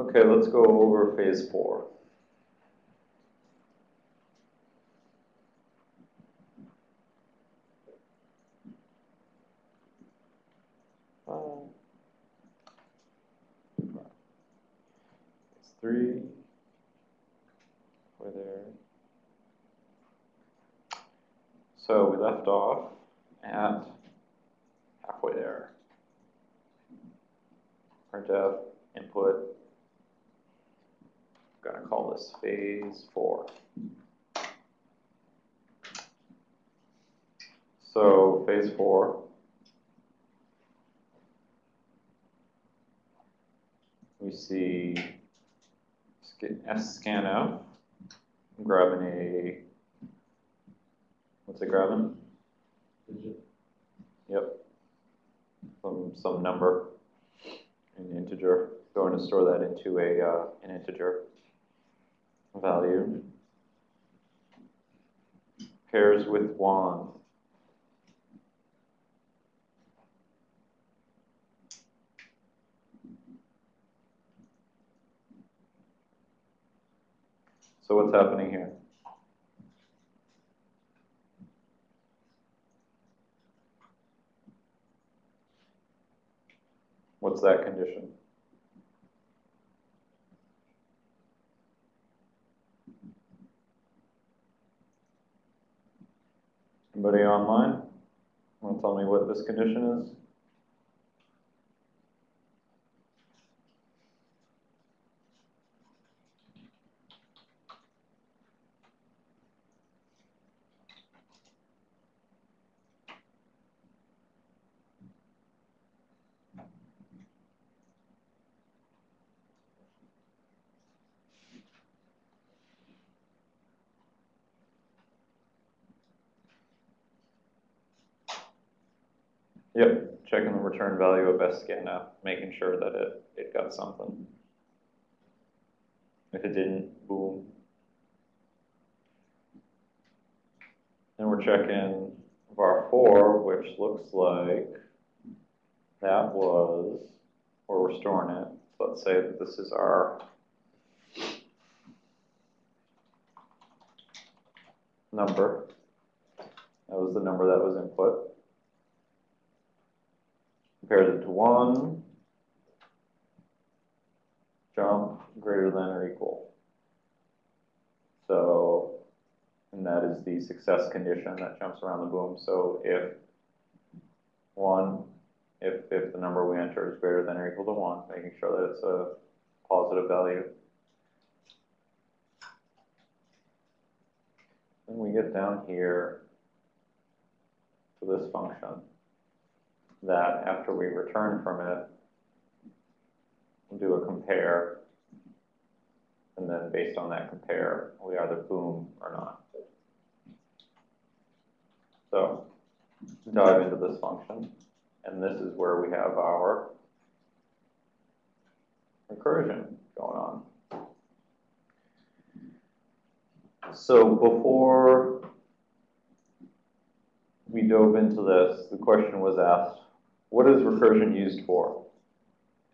Okay, let's go over phase four. Three. We're there. So we left off at halfway there. Printf input. Gonna call this phase four. So phase four. We see sca- scanf. I'm grabbing a, what's it grabbing? Digit. Yep. Some, some number, an integer, going to store that into a, uh, an integer value. Pairs with one. So what's happening here? What's that condition? Anybody online? Want to tell me what this condition is? Yep, checking the return value of scanf, making sure that it, it got something. If it didn't, boom. Then we're checking var4, which looks like that was, where we're storing it. So let's say that this is our number. That was the number that was input compares it to one, jump greater than or equal. So, and that is the success condition that jumps around the boom. So if one, if, if the number we enter is greater than or equal to one, making sure that it's a positive value. Then we get down here to this function that after we return from it, do a compare, and then based on that compare, we either boom or not. So, dive into this function, and this is where we have our recursion going on. So before we dove into this, the question was asked, what is recursion used for?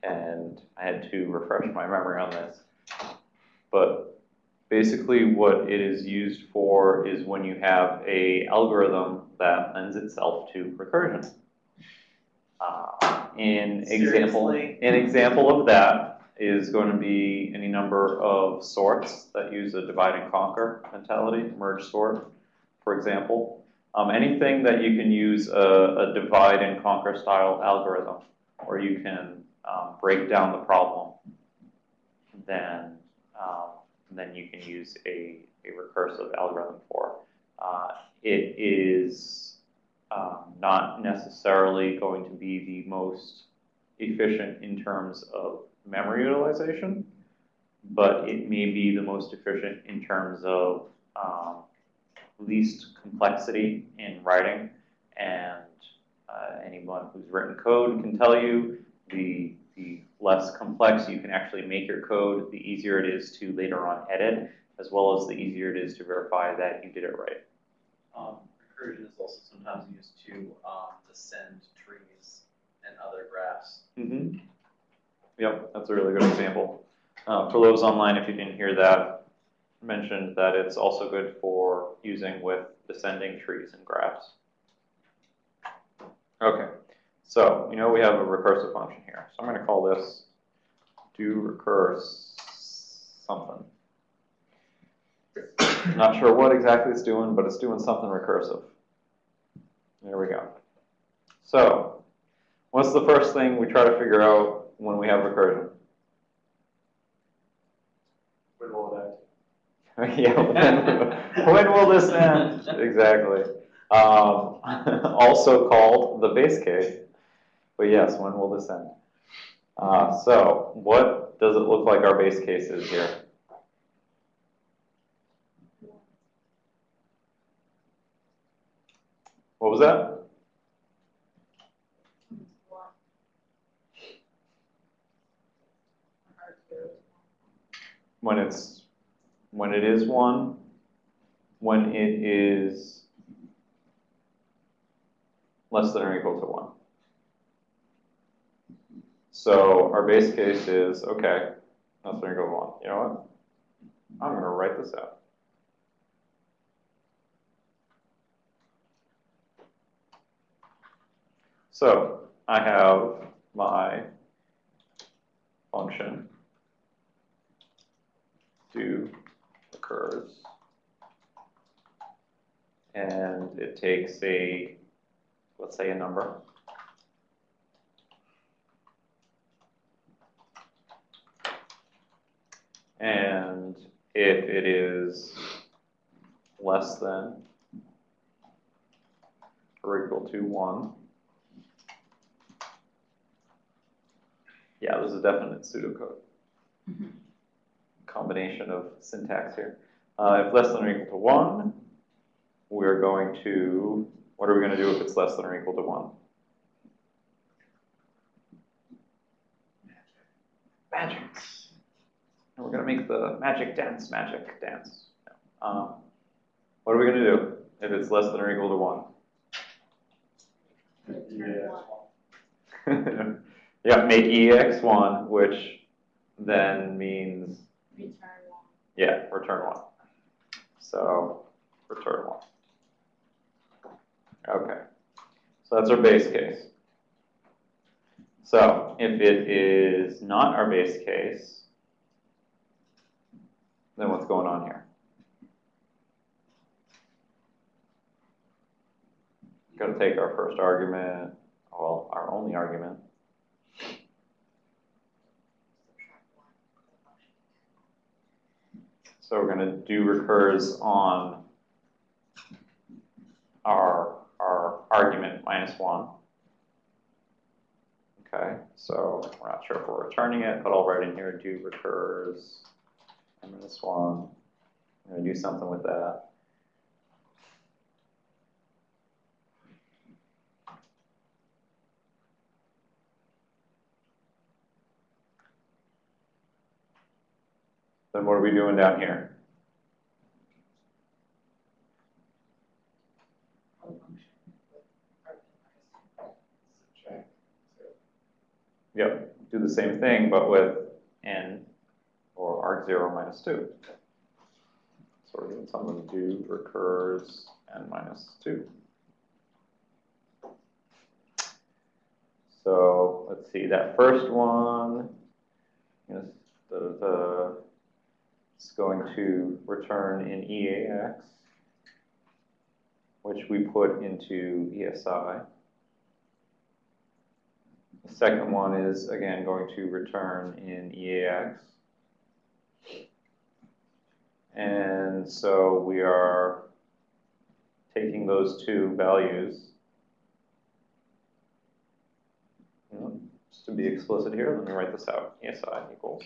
And I had to refresh my memory on this. But basically what it is used for is when you have a algorithm that lends itself to recursion. Uh, an example, Seriously? an example of that is going to be any number of sorts that use a divide and conquer mentality, merge sort, for example. Um, anything that you can use a, a divide and conquer style algorithm, where you can um, break down the problem, then um, then you can use a, a recursive algorithm for. Uh, it is um, not necessarily going to be the most efficient in terms of memory utilization, but it may be the most efficient in terms of um, least complexity in writing. And uh, anyone who's written code can tell you the, the less complex you can actually make your code, the easier it is to later on edit, as well as the easier it is to verify that you did it right. Um, recursion is also sometimes used to um, descend trees and other graphs. Mm-hmm. Yep, that's a really good example. uh, for those online, if you didn't hear that, mentioned that it's also good for using with descending trees and graphs. Okay, so you know we have a recursive function here. So I'm going to call this do recurse something. Not sure what exactly it's doing, but it's doing something recursive. There we go. So, what's the first thing we try to figure out when we have recursion? When will that? yeah, when, when will this end? Exactly. Um, also called the base case. But yes, when will this end? Uh, so, what does it look like our base case is here? What was that? When it's, when it is one, when it is less than or equal to one. So our base case is, okay, less than or equal to one. You know what? I'm gonna write this out. So I have my function do occurs. And it takes a, let's say a number. And if it is less than or equal to 1, yeah, this is a definite pseudocode. Mm-hmm. Combination of syntax here. Uh, if less than or equal to 1, we're going to, what are we going to do if it's less than or equal to 1? Magic. We're going to make the magic dance, magic dance. Um, what are we going to do if it's less than or equal to 1? yeah, make EAX 1, which then means, Return one. yeah, return 1. So, return 1. Okay, so that's our base case. So, if it is not our base case, then what's going on here? Got to take our first argument, well, our only argument, so we're going to do recurs on our, our argument minus 1. Okay, so we're not sure if we're returning it, but I'll write in here do recurs minus 1. I'm going to do something with that. Then what are we doing down here? Yep, do the same thing, but with n or arg0 minus 2. So we're doing something do recurs n minus 2. So let's see, that first one is the, the it's going to return in EAX, which we put into ESI. The second one is, again, going to return in EAX. And so we are taking those two values. Just to be explicit here, let me write this out. ESI equals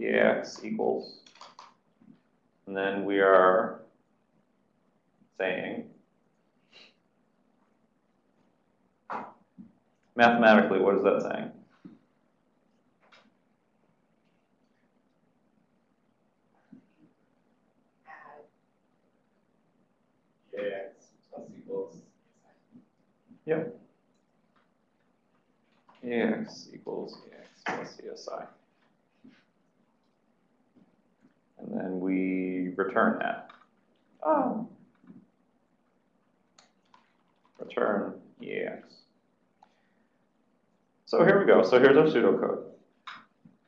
EAX equals, and then we are saying Mathematically, what is that saying? Yep. EAX equals EAX plus ESI. And then we return that. Oh. Return EAX. So here we go. So here's our pseudocode.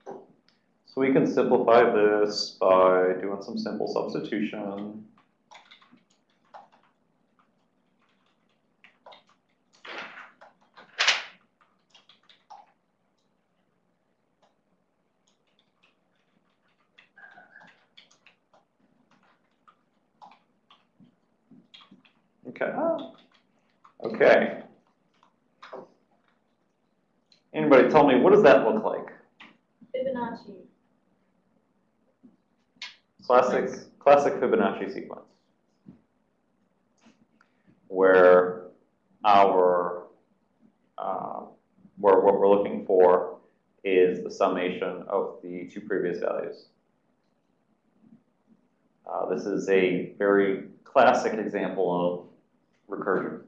So we can simplify this by doing some simple substitution. Okay. Okay. Anybody tell me, what does that look like? Fibonacci. Classic, classic Fibonacci sequence. Where our, uh, where what we're looking for is the summation of the two previous values. Uh, this is a very classic example of recursion.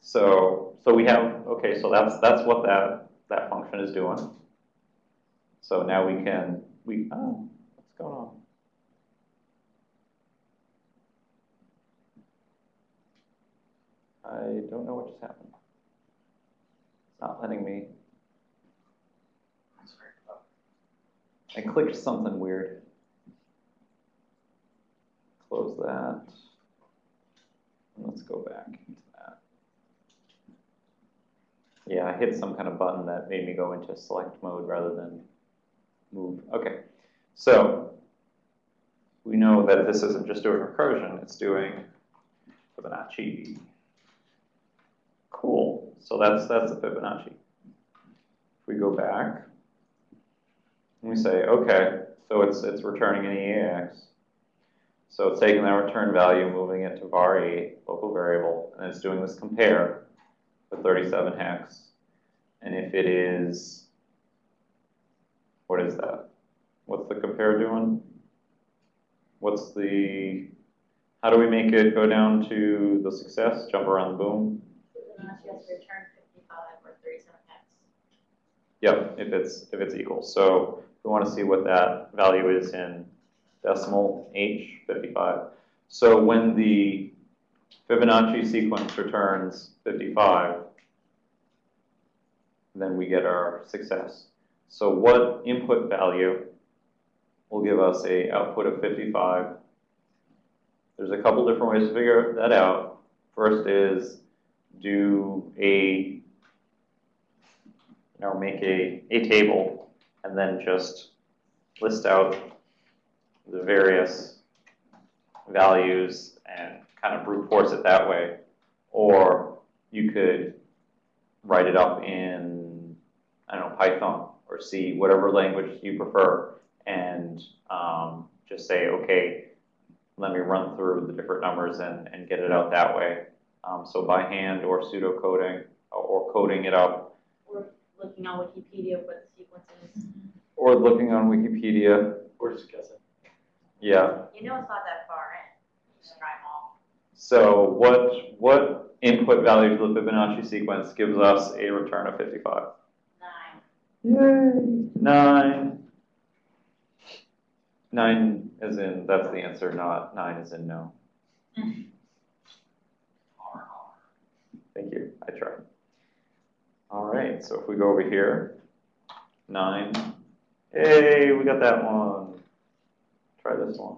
So, so we have, okay, so that's, that's what that, that function is doing. So now we can, we, oh, what's going on? I don't know what just happened. It's not letting me, I clicked something weird. Close that. Let's go back into that. Yeah, I hit some kind of button that made me go into select mode rather than move. Okay, so we know that this isn't just doing recursion, it's doing Fibonacci. Cool, so that's, that's the Fibonacci. If we go back, and we say, okay, so it's, it's returning an EAX. So it's taking that return value, moving it to var8, local variable, and it's doing this compare for 37 hex. And if it is, what is that? What's the compare doing? What's the, how do we make it go down to the success, jump around the boom? Fibonacci has to return fifty-five or thirty-seven x. Yep, if it's, if it's equal. So we want to see what that value is in decimal H, 55. So when the Fibonacci sequence returns 55, then we get our success. So what input value will give us a output of 55? There's a couple different ways to figure that out. First is do a you know, make a, a table and then just list out the various values and kind of brute force it that way. Or you could write it up in, I don't know, Python or C, whatever language you prefer, and um, just say, okay, let me run through the different numbers and, and get it out that way. Um, so by hand or pseudo coding or coding it up Or looking on Wikipedia what the sequence is. Or looking on Wikipedia, Or just guessing. Yeah. You know it's not that far in. Just try them all. So what, what input value to the Fibonacci sequence gives us a return of 55? Nine. Yay! Nine. Nine as in, that's the answer, not nine as in no. Thank you, I tried. All right, so if we go over here, nine. Hey, we got that one. Try this one.